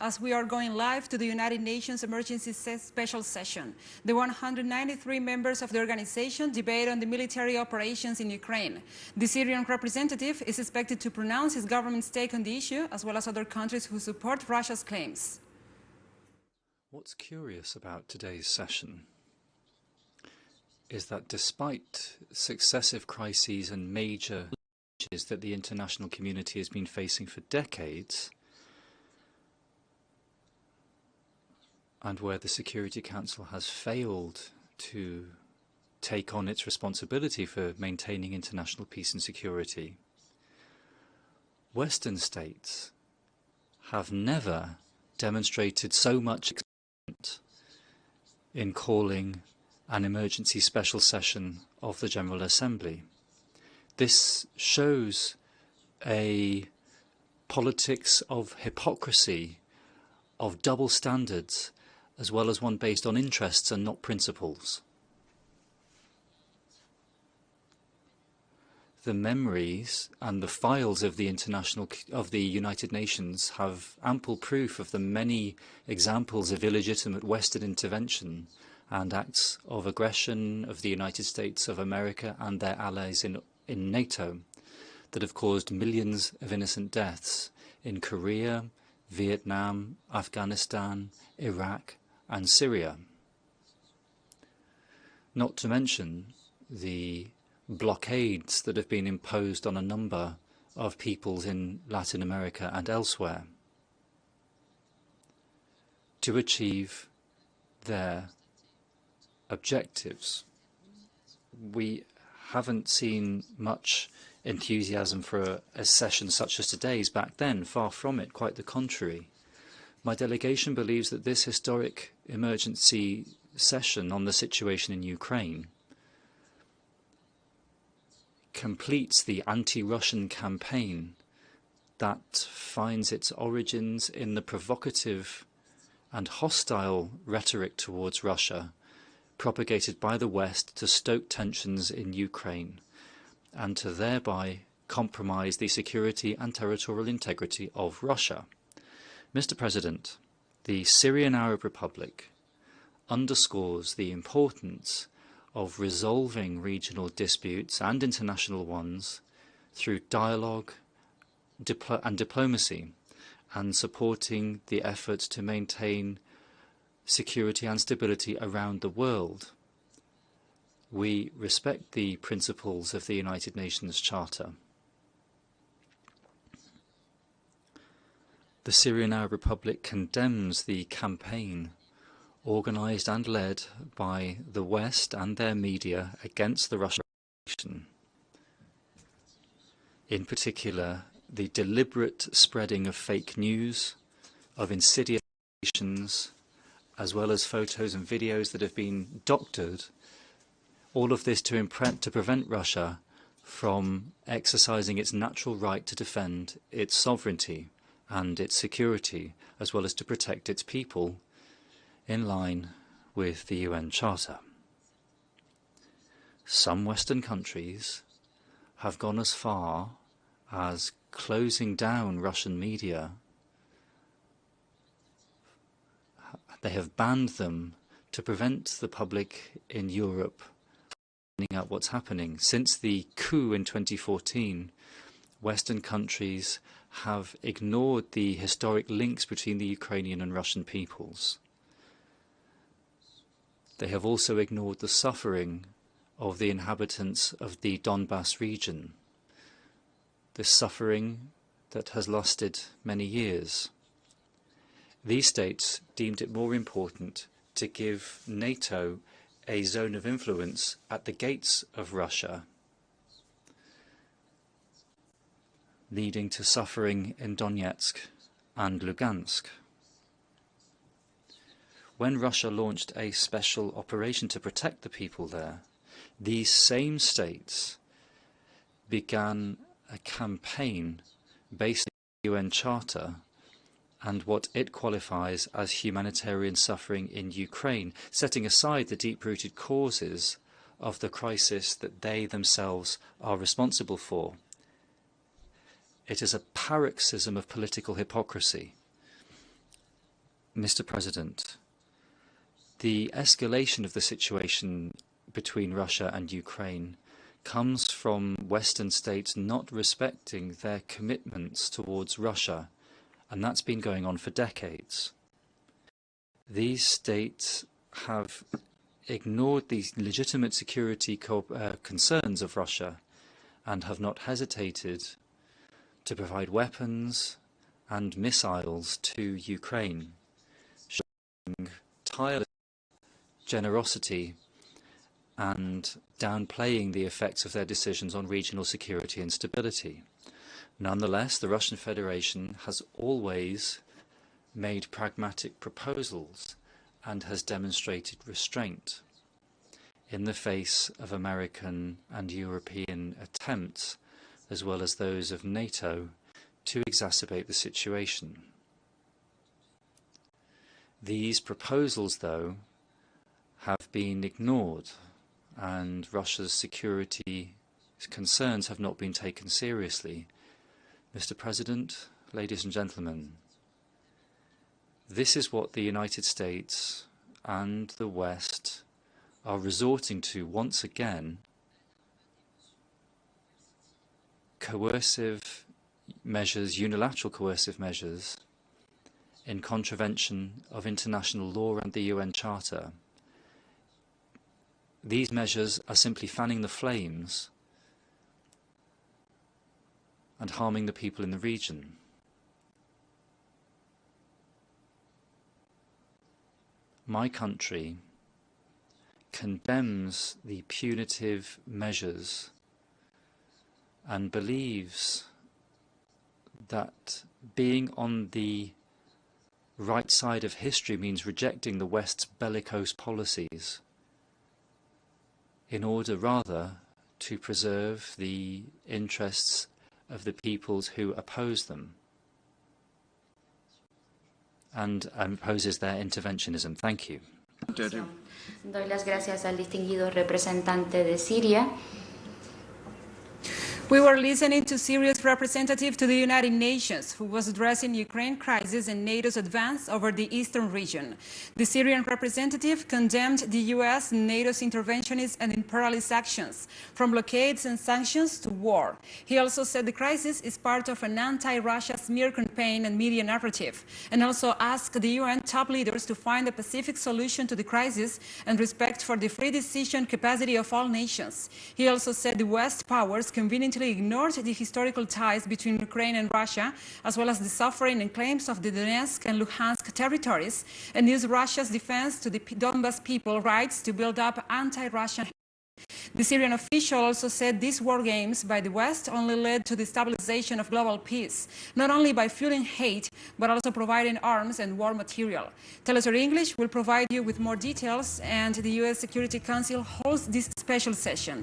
as we are going live to the United Nations Emergency Special Session. The 193 members of the organization debate on the military operations in Ukraine. The Syrian representative is expected to pronounce his government's take on the issue, as well as other countries who support Russia's claims. What's curious about today's session is that despite successive crises and major challenges that the international community has been facing for decades, and where the Security Council has failed to take on its responsibility for maintaining international peace and security, Western states have never demonstrated so much in calling an emergency special session of the General Assembly. This shows a politics of hypocrisy, of double standards, as well as one based on interests and not principles. The memories and the files of the international of the United Nations have ample proof of the many examples of illegitimate Western intervention and acts of aggression of the United States of America and their allies in, in NATO that have caused millions of innocent deaths in Korea, Vietnam, Afghanistan, Iraq, and Syria. Not to mention the blockades that have been imposed on a number of peoples in Latin America and elsewhere to achieve their objectives. We haven't seen much enthusiasm for a, a, session such as today's back then, far from it, quite the contrary. My delegation believes that this historic emergency session on the situation in Ukraine completes the anti-Russian campaign that finds its origins in the provocative and hostile rhetoric towards Russia propagated by the West to stoke tensions in Ukraine and to thereby compromise the security and territorial integrity of Russia. Mr. President, the Syrian Arab Republic underscores the importance of resolving regional disputes and international ones through dialogue and diplomacy and supporting the efforts to maintain security and stability around the world. We respect the principles of the United Nations Charter. The Syrian Arab Republic condemns the campaign organized and led by the West and their media against the Russian Revolution. In particular, the deliberate spreading of fake news, of insidious as well as photos and videos that have been doctored, all of this to, to prevent Russia from exercising its natural right to defend its sovereignty and its security, as well as to protect its people in line with the UN Charter. Some Western countries have gone as far as closing down Russian media. They have banned them to prevent the public in Europe finding out what's happening. Since the coup in 2014, Western countries have ignored the historic links between the Ukrainian and Russian peoples. They have also ignored the suffering of the inhabitants of the Donbass region, this suffering that has lasted many years. These states deemed it more important to give NATO a zone of influence at the gates of Russia leading to suffering in Donetsk and Lugansk. When Russia launched a special operation to protect the people there, these same states began a campaign based on the UN Charter and what it qualifies as humanitarian suffering in Ukraine, setting aside the deep-rooted causes of the crisis that they themselves are responsible for. It is a paroxysm of political hypocrisy. Mr. President, the escalation of the situation between Russia and Ukraine comes from Western states not respecting their commitments towards Russia, and that's been going on for decades. These states have ignored the legitimate security uh, concerns of Russia and have not hesitated to provide weapons and missiles to Ukraine, showing tireless generosity and downplaying the effects of their decisions on regional security and stability. Nonetheless, the Russian Federation has always made pragmatic proposals and has demonstrated restraint in the face of American and European attempts, as well as those of NATO, to exacerbate the situation. These proposals, though, have been ignored and Russia's security concerns have not been taken seriously. Mr. President, ladies and gentlemen, this is what the United States and the West are resorting to once again coercive measures, unilateral coercive measures in contravention of international law and the UN Charter. These measures are simply fanning the flames and harming the people in the region. My country condemns the punitive measures and believes that being on the right side of history means rejecting the West's bellicose policies in order rather to preserve the interests of the peoples who oppose them and opposes their interventionism. Thank you. Doy las gracias al distinguido representante de Siria. We were listening to Syria's representative to the United Nations, who was addressing Ukraine crisis and NATO's advance over the eastern region. The Syrian representative condemned the U.S. and NATO's interventionist and imperialist actions, from blockades and sanctions to war. He also said the crisis is part of an anti-Russia smear campaign and media narrative, and also asked the UN top leaders to find a pacific solution to the crisis and respect for the free decision capacity of all nations. He also said the West powers ignored the historical ties between Ukraine and Russia, as well as the suffering and claims of the Donetsk and Luhansk territories, and used Russia's defense to the Donbas people rights to build up anti-Russian the Syrian official also said these war games by the West only led to the stabilization of global peace, not only by fueling hate, but also providing arms and war material. Telesur English will provide you with more details, and the U.S. Security Council holds this special session.